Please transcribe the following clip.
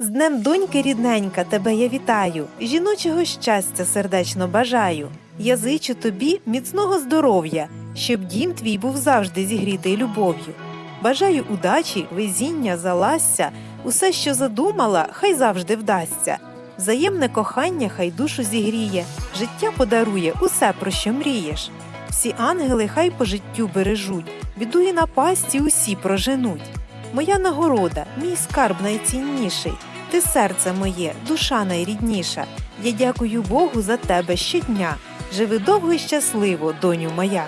З днем доньки рідненька, тебе я вітаю, жіночого щастя сердечно бажаю. Я зичу тобі міцного здоров'я, щоб дім твій був завжди зігрітий любов'ю. Бажаю удачі, везіння, заласся, усе, що задумала, хай завжди вдасться. Взаємне кохання хай душу зігріє, життя подарує усе, про що мрієш. Всі ангели хай по життю бережуть, біду і напасті усі проженуть. Моя нагорода, мій скарб найцінніший. Ти серце моє, душа найрідніша. Я дякую Богу за тебе щодня. Живи довго і щасливо, доню моя.